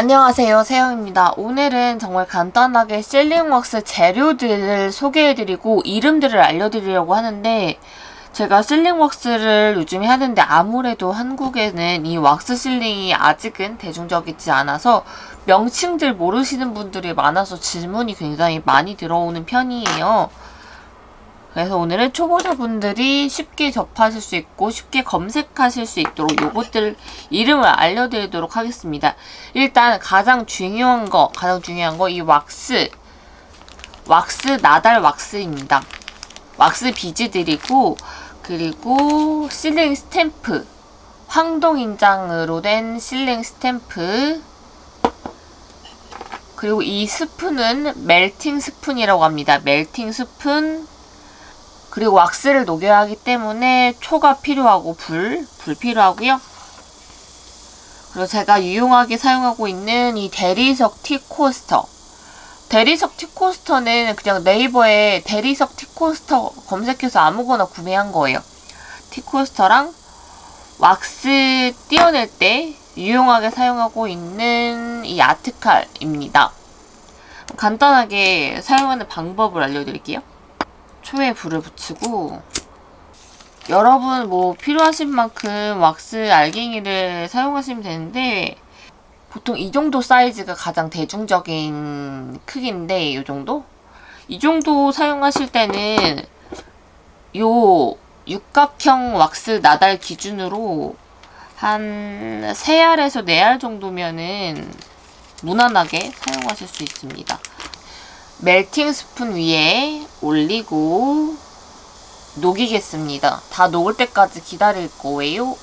안녕하세요 세영입니다. 오늘은 정말 간단하게 실링왁스 재료들을 소개해드리고 이름들을 알려드리려고 하는데 제가 실링왁스를 요즘에 하는데 아무래도 한국에는 이 왁스 실링이 아직은 대중적이지 않아서 명칭들 모르시는 분들이 많아서 질문이 굉장히 많이 들어오는 편이에요. 그래서 오늘은 초보자분들이 쉽게 접하실 수 있고 쉽게 검색하실 수 있도록 요것들 이름을 알려드리도록 하겠습니다. 일단 가장 중요한 거, 가장 중요한 거 이 왁스, 왁스 낱알 왁스입니다. 왁스 비즈들이고 그리고 sealing stamp, 황동인장으로 된 sealing stamp 그리고 이 스푼은 melting spoon이라고 합니다. melting spoon 그리고 왁스를 녹여야 하기 때문에 초가 필요하고 불, 불 필요하고요. 그리고 제가 유용하게 사용하고 있는 이 대리석 티코스터 대리석 티코스터는 그냥 네이버에 대리석 티코스터 검색해서 아무거나 구매한 거예요. 티코스터랑 왁스 띄어낼 때 유용하게 사용하고 있는 이 아트칼입니다. 간단하게 사용하는 방법을 알려드릴게요. 초에 불을 붙이고 여러분 뭐 필요하신 만큼 왁스 알갱이를 사용하시면 되는데 보통 이 정도 사이즈가 가장 대중적인 크기인데 이 정도? 이 정도 사용하실 때는 요 육각형 왁스 나달 기준으로 한 3알에서 4알 정도면은 무난하게 사용하실 수 있습니다. 멜팅 스푼 위에 올리고 녹이겠습니다. 다 녹을 때까지 기다릴 거예요.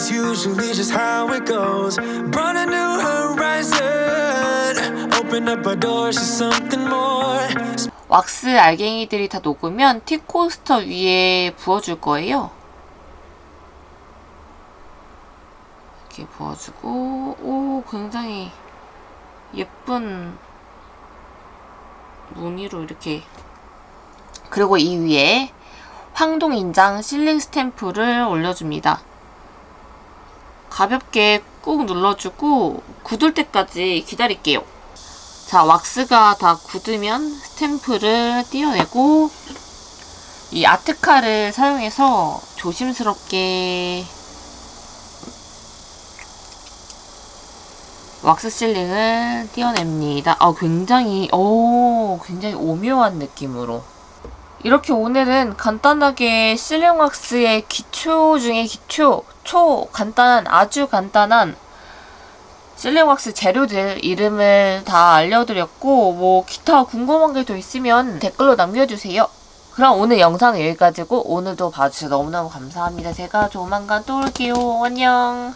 Is usually just how it goes. Brought a new horizon, open up our doors to something more. 왁스 알갱이들이 다 녹으면 티코스터 위에 부어줄 거예요. 이렇게 부어주고 오 굉장히 예쁜 무늬로 이렇게 그리고 이 위에 황동인장 실링 스탬프를 올려줍니다. 가볍게 꾹 눌러주고 굳을 때까지 기다릴게요. 자, 왁스가 다 굳으면 스탬프를 띄어내고 이 아트카를 사용해서 조심스럽게 왁스 실링을 띄어냅니다. 아, 굉장히, 오, 굉장히 오묘한 느낌으로. 이렇게 오늘은 간단하게 실링 왁스의 기초 중에 기초, 초 간단한, 아주 간단한 실링 왁스 재료들 이름을 다 알려드렸고, 뭐, 기타 궁금한 게 더 있으면 댓글로 남겨주세요. 그럼 오늘 영상은 여기까지고, 오늘도 봐주셔서 너무너무 감사합니다. 제가 조만간 또 올게요. 안녕.